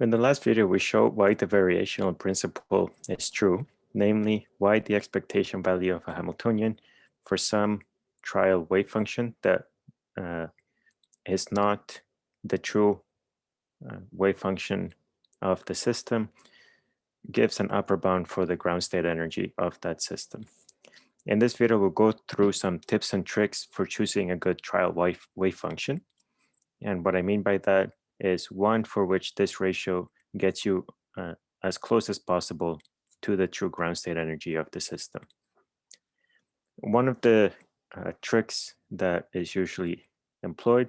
In the last video, we showed why the variational principle is true, namely why the expectation value of a Hamiltonian for some trial wave function that uh, is not the true uh, wave function of the system gives an upper bound for the ground state energy of that system. In this video, we'll go through some tips and tricks for choosing a good trial wave, wave function. And what I mean by that is one for which this ratio gets you uh, as close as possible to the true ground state energy of the system. One of the uh, tricks that is usually employed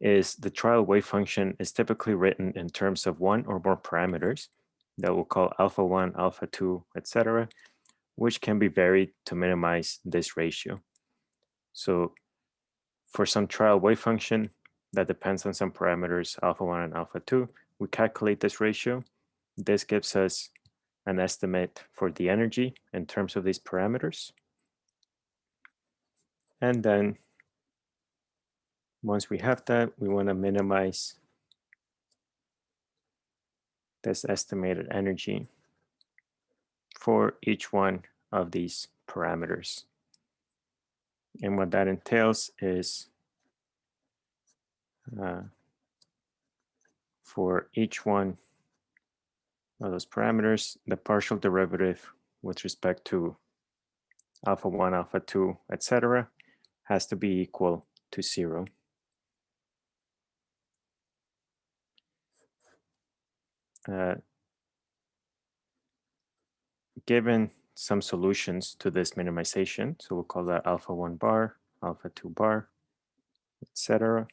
is the trial wave function is typically written in terms of one or more parameters that we'll call alpha 1, alpha 2, etc., which can be varied to minimize this ratio. So for some trial wave function that depends on some parameters, alpha 1 and alpha 2, we calculate this ratio. This gives us an estimate for the energy in terms of these parameters. And then once we have that, we want to minimize this estimated energy for each one of these parameters. And what that entails is uh, for each one of those parameters, the partial derivative with respect to alpha 1, alpha 2, etc., has to be equal to 0. Uh, given some solutions to this minimization, so we'll call that alpha 1 bar, alpha 2 bar, etc.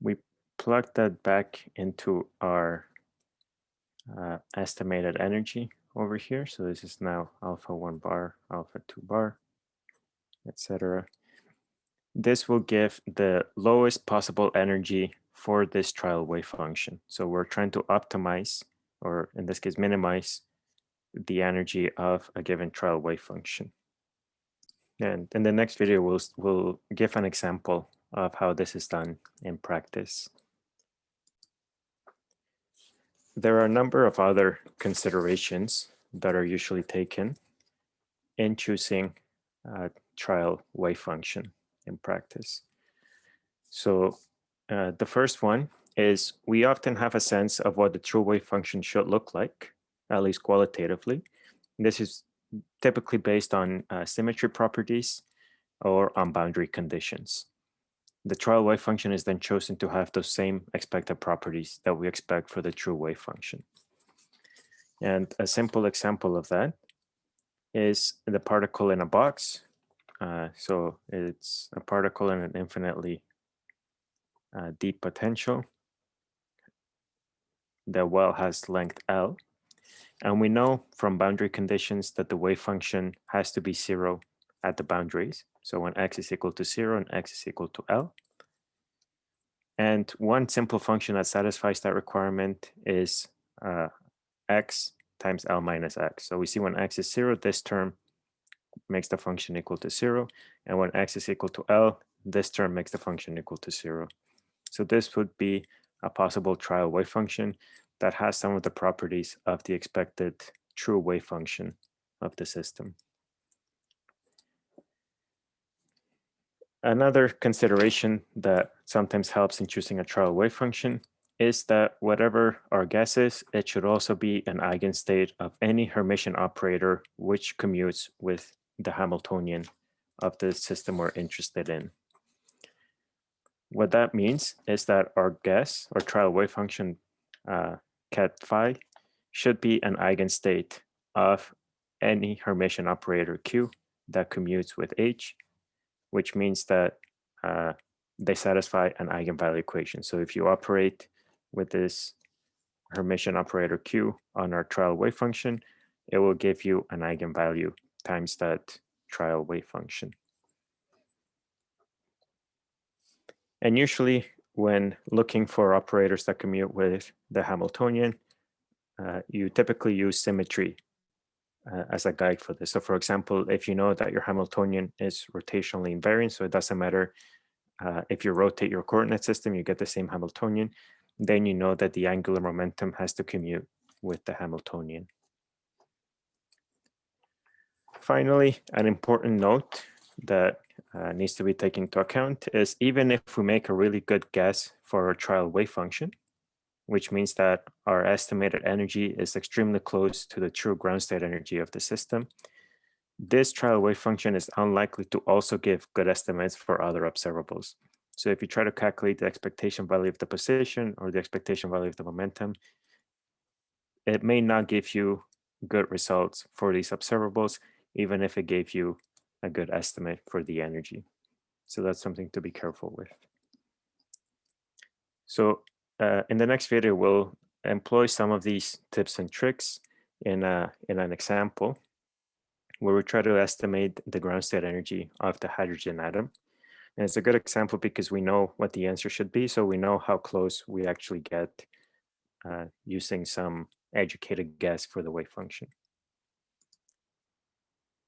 We plug that back into our uh, estimated energy over here. So this is now alpha 1 bar, alpha 2 bar, etc. This will give the lowest possible energy for this trial wave function. So we're trying to optimize, or in this case, minimize the energy of a given trial wave function. And in the next video, we'll, we'll give an example of how this is done in practice. There are a number of other considerations that are usually taken in choosing a trial wave function in practice. So uh, the first one is we often have a sense of what the true wave function should look like, at least qualitatively. This is typically based on uh, symmetry properties or on boundary conditions. The trial wave function is then chosen to have those same expected properties that we expect for the true wave function. And a simple example of that is the particle in a box uh, so it's a particle in an infinitely uh, deep potential. The well has length L. And we know from boundary conditions that the wave function has to be zero at the boundaries. So when x is equal to zero and x is equal to L. And one simple function that satisfies that requirement is uh, x times L minus x. So we see when x is zero, this term makes the function equal to zero. And when x is equal to L, this term makes the function equal to zero. So this would be a possible trial wave function that has some of the properties of the expected true wave function of the system. Another consideration that sometimes helps in choosing a trial wave function is that whatever our guess is, it should also be an eigenstate of any Hermitian operator which commutes with the Hamiltonian of the system we're interested in. What that means is that our guess or trial wave function uh, ket phi should be an eigenstate of any Hermitian operator Q that commutes with H, which means that uh, they satisfy an eigenvalue equation. So if you operate with this Hermitian operator Q on our trial wave function, it will give you an eigenvalue times that trial wave function. And usually when looking for operators that commute with the Hamiltonian, uh, you typically use symmetry uh, as a guide for this. So for example, if you know that your Hamiltonian is rotationally invariant, so it doesn't matter uh, if you rotate your coordinate system, you get the same Hamiltonian. Then you know that the angular momentum has to commute with the Hamiltonian. Finally, an important note that uh, needs to be taken into account is even if we make a really good guess for our trial wave function, which means that our estimated energy is extremely close to the true ground state energy of the system, this trial wave function is unlikely to also give good estimates for other observables. So if you try to calculate the expectation value of the position or the expectation value of the momentum, it may not give you good results for these observables, even if it gave you a good estimate for the energy. So that's something to be careful with. So uh, in the next video, we'll employ some of these tips and tricks in, a, in an example where we try to estimate the ground state energy of the hydrogen atom. And it's a good example because we know what the answer should be, so we know how close we actually get uh, using some educated guess for the wave function.